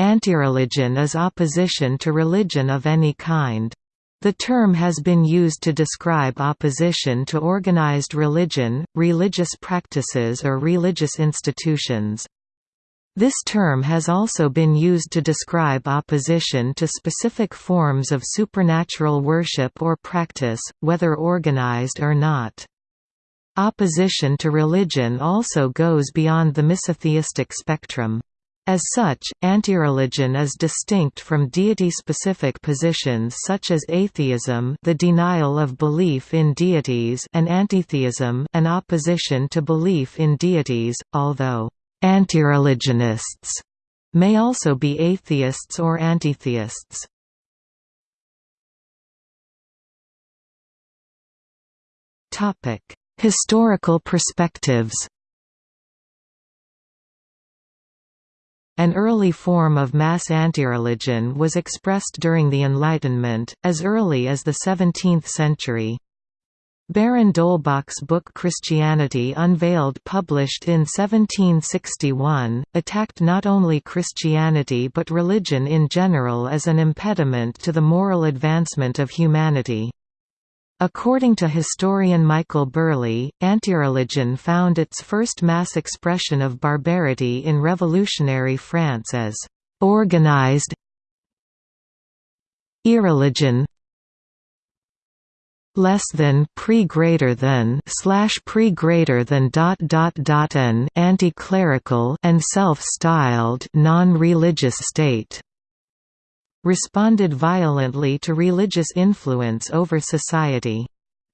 Antireligion is opposition to religion of any kind. The term has been used to describe opposition to organized religion, religious practices or religious institutions. This term has also been used to describe opposition to specific forms of supernatural worship or practice, whether organized or not. Opposition to religion also goes beyond the misotheistic spectrum. As such, antireligion is distinct from deity-specific positions such as atheism the denial of belief in deities and antitheism an opposition to belief in deities, although antireligionists may also be atheists or antitheists. Historical perspectives An early form of mass antireligion was expressed during the Enlightenment, as early as the 17th century. Baron d'Holbach's book Christianity Unveiled published in 1761, attacked not only Christianity but religion in general as an impediment to the moral advancement of humanity. According to historian Michael Burleigh, antireligion found its first mass expression of barbarity in revolutionary France as organized irreligion less than pre greater than slash pre greater than dot dot dot an anti-clerical and self-styled non-religious state responded violently to religious influence over society.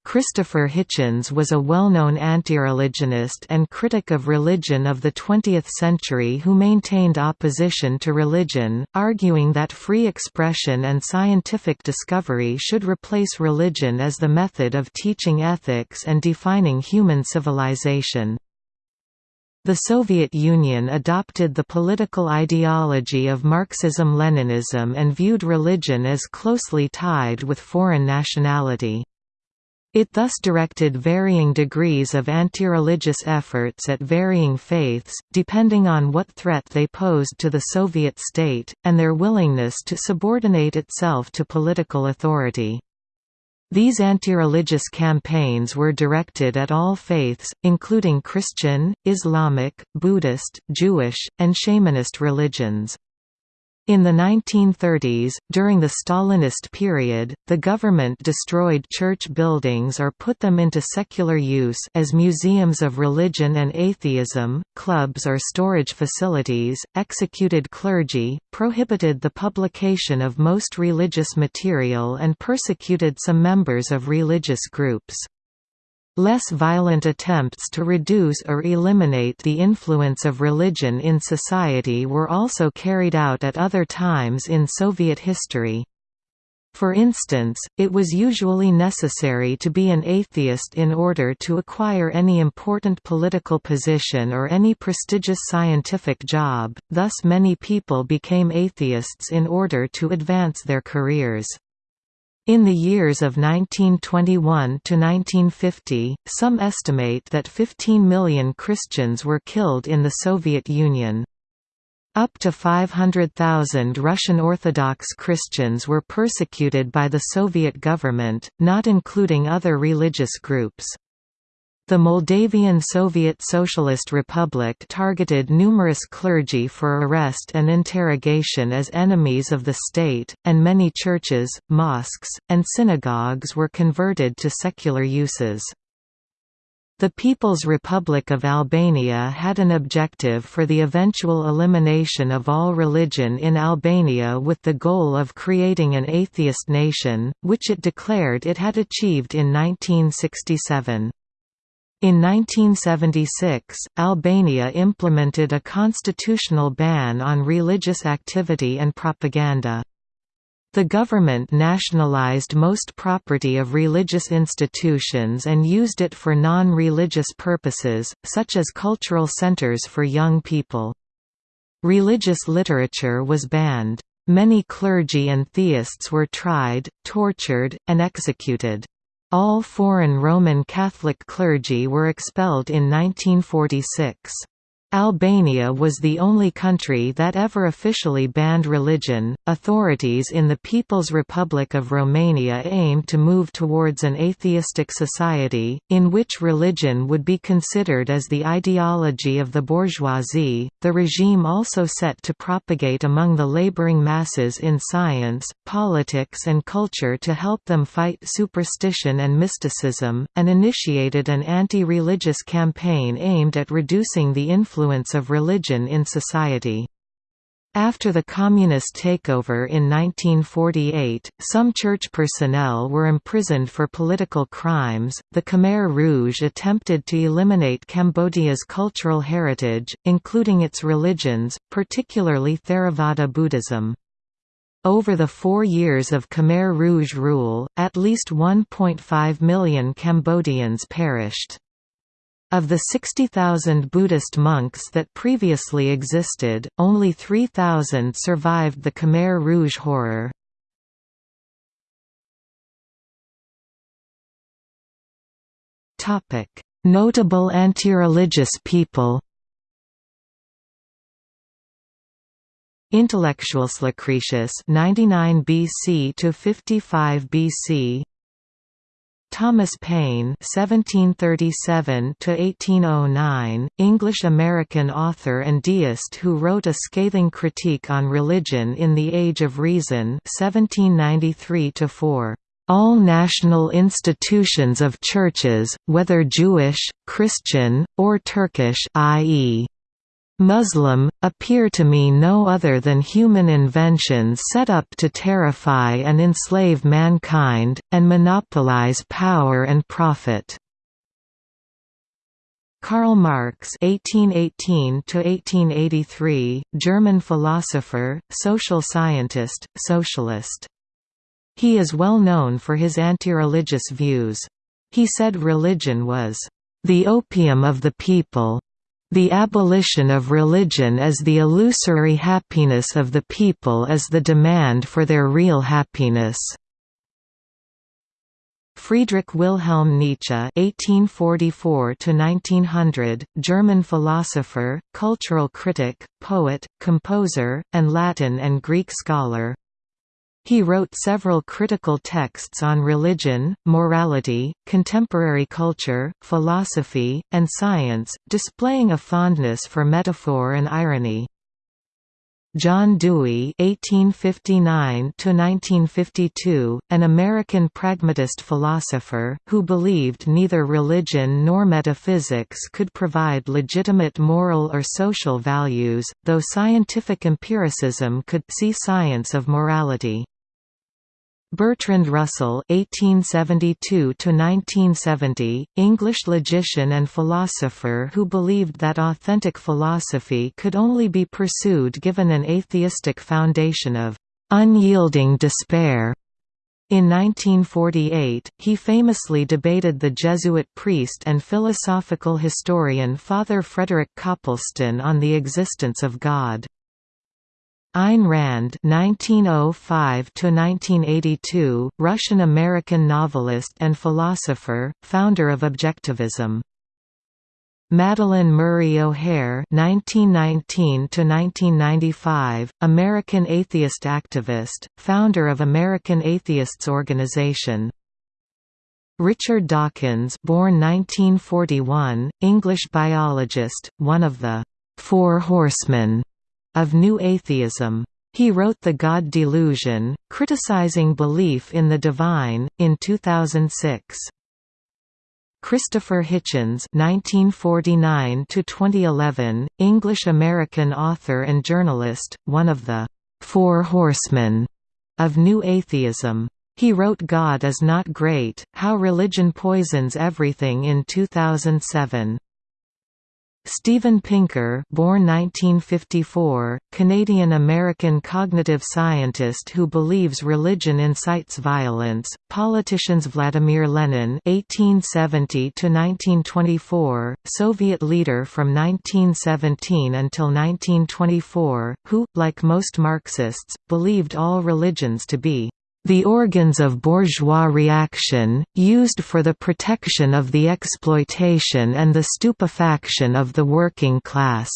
Christopher Hitchens was a well-known anti-religionist and critic of religion of the 20th century who maintained opposition to religion, arguing that free expression and scientific discovery should replace religion as the method of teaching ethics and defining human civilization. The Soviet Union adopted the political ideology of Marxism-Leninism and viewed religion as closely tied with foreign nationality. It thus directed varying degrees of anti-religious efforts at varying faiths, depending on what threat they posed to the Soviet state, and their willingness to subordinate itself to political authority. These anti-religious campaigns were directed at all faiths, including Christian, Islamic, Buddhist, Jewish, and shamanist religions. In the 1930s, during the Stalinist period, the government destroyed church buildings or put them into secular use as museums of religion and atheism, clubs or storage facilities, executed clergy, prohibited the publication of most religious material and persecuted some members of religious groups. Less violent attempts to reduce or eliminate the influence of religion in society were also carried out at other times in Soviet history. For instance, it was usually necessary to be an atheist in order to acquire any important political position or any prestigious scientific job, thus many people became atheists in order to advance their careers. In the years of 1921 to 1950, some estimate that 15 million Christians were killed in the Soviet Union. Up to 500,000 Russian Orthodox Christians were persecuted by the Soviet government, not including other religious groups. The Moldavian Soviet Socialist Republic targeted numerous clergy for arrest and interrogation as enemies of the state, and many churches, mosques, and synagogues were converted to secular uses. The People's Republic of Albania had an objective for the eventual elimination of all religion in Albania with the goal of creating an atheist nation, which it declared it had achieved in 1967. In 1976, Albania implemented a constitutional ban on religious activity and propaganda. The government nationalized most property of religious institutions and used it for non-religious purposes, such as cultural centers for young people. Religious literature was banned. Many clergy and theists were tried, tortured, and executed. All foreign Roman Catholic clergy were expelled in 1946. Albania was the only country that ever officially banned religion. Authorities in the People's Republic of Romania aimed to move towards an atheistic society, in which religion would be considered as the ideology of the bourgeoisie. The regime also set to propagate among the laboring masses in science, politics, and culture to help them fight superstition and mysticism, and initiated an anti religious campaign aimed at reducing the influence influence of religion in society. After the communist takeover in 1948, some church personnel were imprisoned for political crimes. The Khmer Rouge attempted to eliminate Cambodia's cultural heritage, including its religions, particularly Theravada Buddhism. Over the four years of Khmer Rouge rule, at least 1.5 million Cambodians perished. Of the 60,000 Buddhist monks that previously existed, only 3,000 survived the Khmer Rouge horror. Notable anti-religious people Intellectuals Lucretius 99 BC to 55 BC Thomas Paine (1737–1809), English-American author and deist who wrote a scathing critique on religion in *The Age of Reason* (1793–4). All national institutions of churches, whether Jewish, Christian, or Turkish, i.e. Muslim, appear to me no other than human inventions set up to terrify and enslave mankind, and monopolize power and profit. Karl Marx (1818–1883), German philosopher, social scientist, socialist. He is well known for his anti-religious views. He said religion was the opium of the people the abolition of religion as the illusory happiness of the people is the demand for their real happiness. Friedrich Wilhelm Nietzsche (1844–1900), German philosopher, cultural critic, poet, composer, and Latin and Greek scholar. He wrote several critical texts on religion, morality, contemporary culture, philosophy, and science, displaying a fondness for metaphor and irony. John Dewey (1859–1952), an American pragmatist philosopher who believed neither religion nor metaphysics could provide legitimate moral or social values, though scientific empiricism could see science of morality. Bertrand Russell (1872–1970), English logician and philosopher who believed that authentic philosophy could only be pursued given an atheistic foundation of unyielding despair. In 1948, he famously debated the Jesuit priest and philosophical historian Father Frederick Copleston on the existence of God. Ayn Rand (1905–1982), Russian-American novelist and philosopher, founder of Objectivism. Madalyn Murray O'Hair (1919–1995), American atheist activist, founder of American Atheists Organization. Richard Dawkins, born 1941, English biologist, one of the Four Horsemen of New Atheism. He wrote The God Delusion, criticizing belief in the divine, in 2006. Christopher Hitchens (1949–2011), English-American author and journalist, one of the Four Horsemen of New Atheism. He wrote God is Not Great: How Religion Poisons Everything in 2007. Steven Pinker born 1954, Canadian-American cognitive scientist who believes religion incites violence, politicians Vladimir Lenin (1870–1924), Soviet leader from 1917 until 1924, who, like most Marxists, believed all religions to be the organs of bourgeois reaction, used for the protection of the exploitation and the stupefaction of the working class.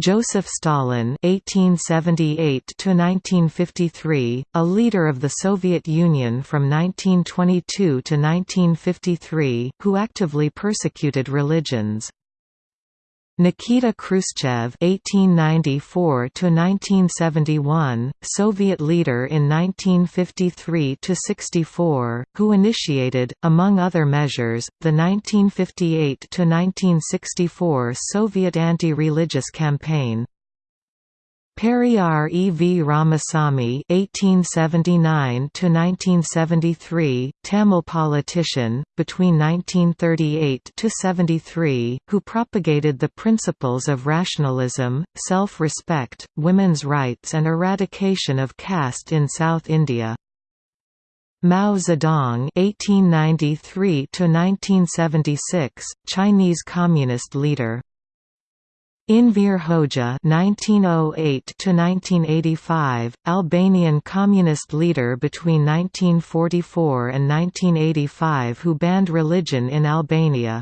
Joseph Stalin (1878–1953), a leader of the Soviet Union from 1922 to 1953, who actively persecuted religions. Nikita Khrushchev (1894–1971), Soviet leader in 1953–64, who initiated, among other measures, the 1958–1964 Soviet anti-religious campaign. Periyar E. V. Ramasamy (1879–1973), Tamil politician between 1938 to 73, who propagated the principles of rationalism, self-respect, women's rights, and eradication of caste in South India. Mao Zedong (1893–1976), Chinese Communist leader. Enver Hoxha (1908–1985), Albanian communist leader between 1944 and 1985, who banned religion in Albania.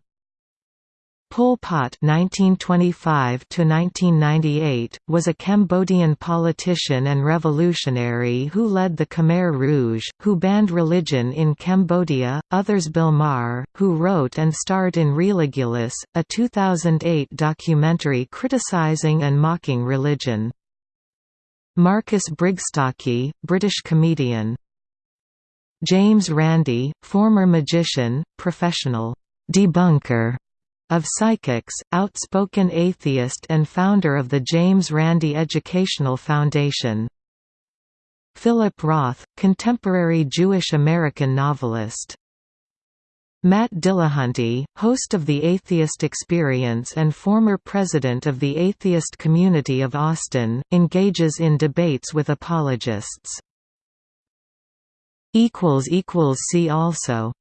Pol Pot (1925–1998) was a Cambodian politician and revolutionary who led the Khmer Rouge, who banned religion in Cambodia. Others Bill Maher, who wrote and starred in Religulous, a 2008 documentary criticizing and mocking religion. Marcus Brigstocke, British comedian. James Randi, former magician, professional debunker of psychics, outspoken atheist and founder of the James Randi Educational Foundation. Philip Roth, contemporary Jewish-American novelist. Matt Dillahunty, host of The Atheist Experience and former president of the atheist community of Austin, engages in debates with apologists. See also